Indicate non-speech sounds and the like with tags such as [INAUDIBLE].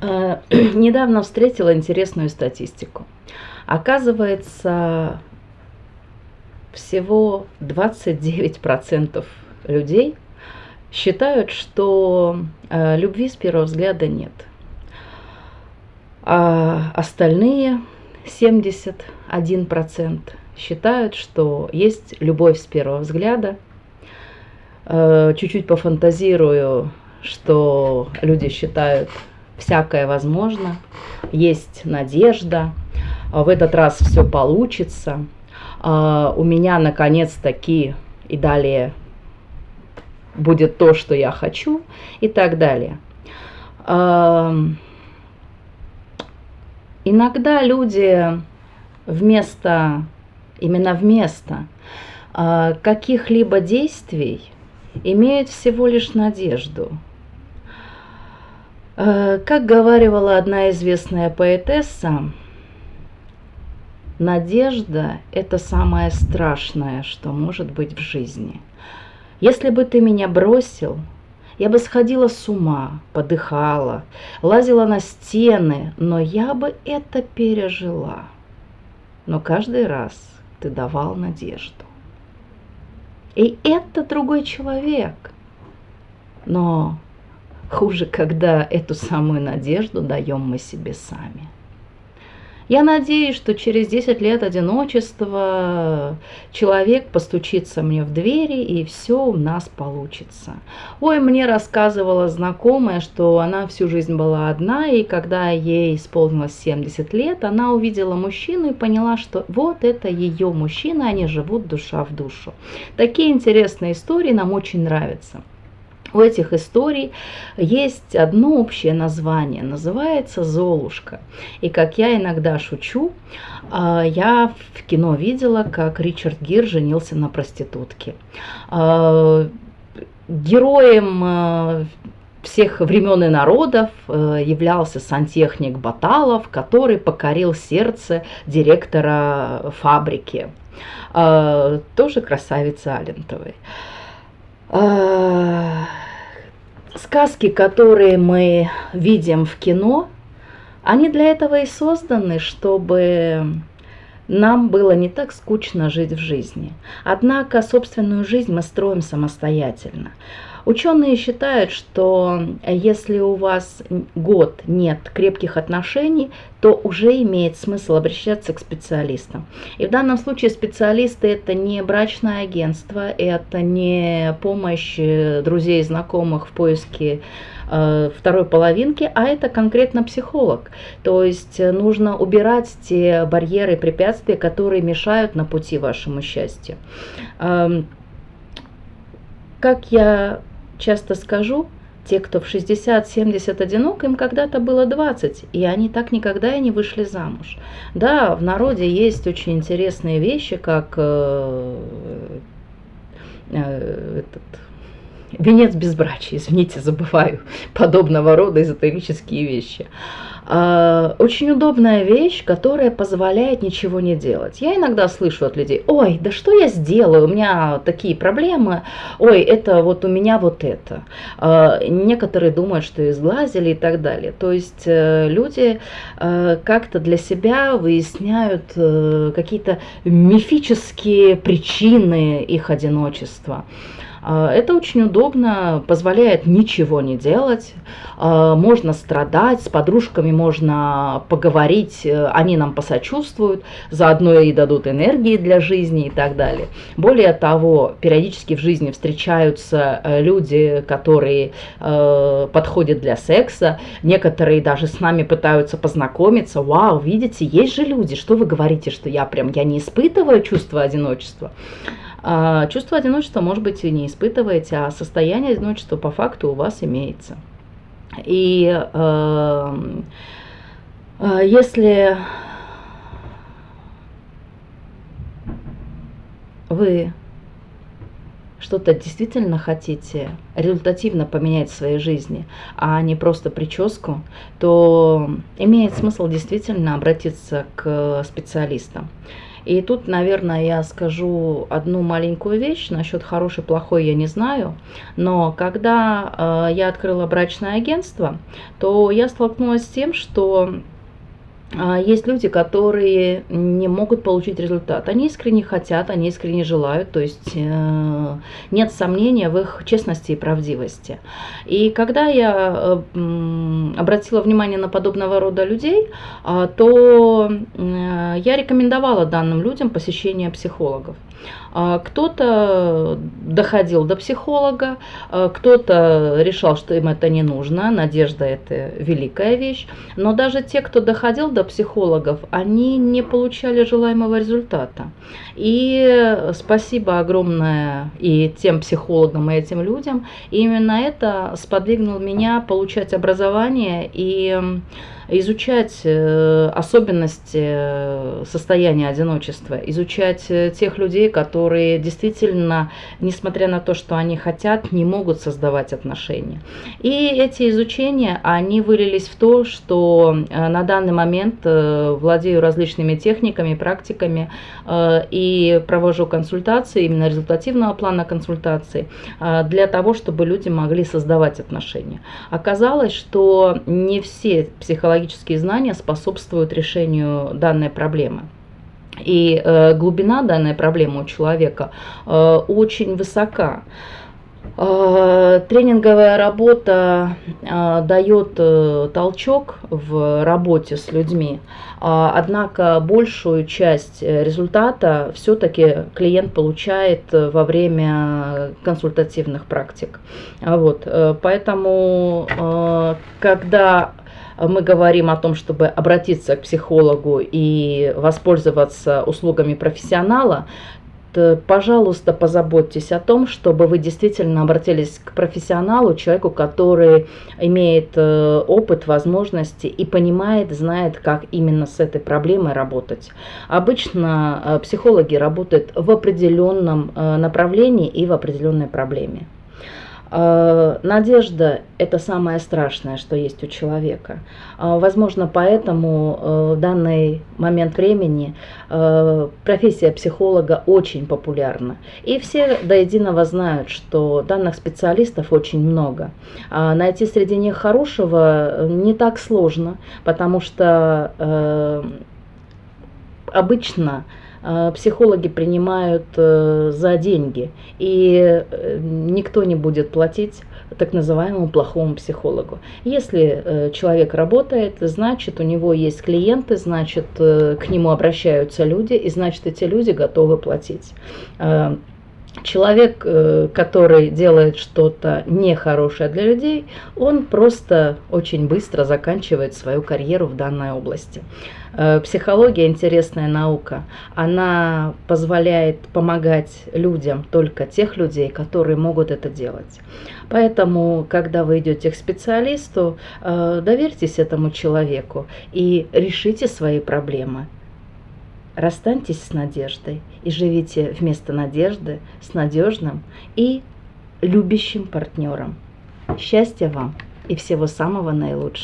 Э, [CLEARS THROAT] недавно встретила интересную статистику. Оказывается, всего 29% людей считают, что э, любви с первого взгляда нет. А остальные 71% считают, что есть любовь с первого взгляда. Э, чуть-чуть пофантазирую, что люди считают, всякое возможно, есть надежда, в этот раз все получится, а, у меня наконец-таки и далее будет то, что я хочу и так далее. Иногда люди вместо, именно вместо а, каких-либо действий имеют всего лишь надежду – как говаривала одна известная поэтесса, надежда – это самое страшное, что может быть в жизни. Если бы ты меня бросил, я бы сходила с ума, подыхала, лазила на стены, но я бы это пережила. Но каждый раз ты давал надежду. И это другой человек. Но Хуже, когда эту самую надежду даем мы себе сами. Я надеюсь, что через 10 лет одиночества человек постучится мне в двери, и все у нас получится. Ой, мне рассказывала знакомая, что она всю жизнь была одна, и когда ей исполнилось 70 лет, она увидела мужчину и поняла, что вот это ее мужчина, они живут душа в душу. Такие интересные истории нам очень нравятся. У этих историй есть одно общее название, называется «Золушка». И как я иногда шучу, а, я в кино видела, как Ричард Гир женился на проститутке. А, героем а, всех времен и народов являлся сантехник Баталов, который покорил сердце директора фабрики, тоже красавицы Алентовой. Сказки, которые мы видим в кино, они для этого и созданы, чтобы нам было не так скучно жить в жизни. Однако собственную жизнь мы строим самостоятельно. Ученые считают, что если у вас год нет крепких отношений, то уже имеет смысл обращаться к специалистам. И в данном случае специалисты это не брачное агентство, это не помощь э, друзей и знакомых в поиске э, второй половинки, а это конкретно психолог. То есть э, нужно убирать те барьеры и препятствия, которые мешают на пути вашему счастью. Эм, как я часто скажу, те, кто в 60-70 одинок, им когда-то было 20, и они так никогда и не вышли замуж. Да, в народе есть очень интересные вещи, как э, э, этот, венец безбрачия, извините, забываю подобного рода эзотерические вещи. А, очень удобная вещь, которая позволяет ничего не делать. Я иногда слышу от людей, ой, да что я сделаю, у меня такие проблемы, ой, это вот у меня вот это. А, некоторые думают, что изглазили и так далее. То есть э, люди э, как-то для себя выясняют э, какие-то мифические причины их одиночества. А, это очень удобно, позволяет ничего не делать, а, можно страдать, с подружками можно поговорить, э, они нам посочувствуют, заодно и дадут энергии для жизни и так далее. Более того, периодически в жизни встречаются э, люди, которые э, подходят для секса, некоторые даже с нами пытаются познакомиться. Вау, видите, есть же люди, что вы говорите, что я прям, я не испытываю чувство одиночества. А чувство одиночества, может быть, и не испытываете, а состояние одиночества по факту у вас имеется. И э, э, если вы что-то действительно хотите результативно поменять в своей жизни, а не просто прическу, то имеет смысл действительно обратиться к специалистам. И тут, наверное, я скажу одну маленькую вещь. Насчет хороший, плохой я не знаю. Но когда э, я открыла брачное агентство, то я столкнулась с тем, что а, есть люди, которые не могут получить результат. Они искренне хотят, они искренне желают, то есть э, нет сомнения в их честности и правдивости. И когда я э, обратила внимание на подобного рода людей, а, то э, я рекомендовала данным людям посещение психологов. А, кто-то доходил до психолога, а, кто-то решал, что им это не нужно, надежда это великая вещь, но даже те, кто доходил до психологов, они не получали желаемого результата. И спасибо огромное и тем психологам, и этим людям, именно это сподвигнуло меня получать образование и изучать э, особенности э, состояния одиночества, изучать э, тех людей, которые действительно, несмотря на то, что они хотят, не могут создавать отношения. И эти изучения, они вылились в то, что на данный момент владею различными техниками, практиками и провожу консультации, именно результативного плана консультаций, для того, чтобы люди могли создавать отношения. Оказалось, что не все психологические психологические знания способствуют решению данной проблемы. И э, глубина данной проблемы у человека э, очень высока. Э, тренинговая работа э, дает э, толчок в работе с людьми, однако большую часть результата все-таки клиент получает во время консультативных практик. Вот, поэтому, когда мы говорим о том, чтобы обратиться к психологу и воспользоваться услугами профессионала, пожалуйста, позаботьтесь о том, чтобы вы действительно обратились к профессионалу, человеку, который имеет э, опыт, возможности и понимает, знает, как именно с этой проблемой работать. Обычно э, психологи работают в определенном э, направлении и в определенной проблеме. Э, надежда – это самое страшное, что есть у человека. Э, возможно, поэтому э, в данный момент времени профессия психолога очень популярна. И все до единого знают, что данных специалистов очень много. Найти среди них хорошего не так сложно, потому что обычно Э, психологи принимают э, за деньги, и э, никто не будет платить так называемому плохому психологу. Если человек работает, значит у него есть клиенты, значит к нему обращаются люди, и значит эти люди готовы платить. Человек, который делает что-то нехорошее для людей, он просто очень быстро заканчивает свою карьеру в данной области. Э, психология интересная наука. Она позволяет помогать людям, только тех людей, которые могут это делать. Поэтому, когда вы идете к специалисту, э, доверьтесь этому человеку и решите свои проблемы. Расстаньтесь с надеждой и живите вместо надежды с надежным и любящим партнером. Счастья вам и всего самого наилучшего.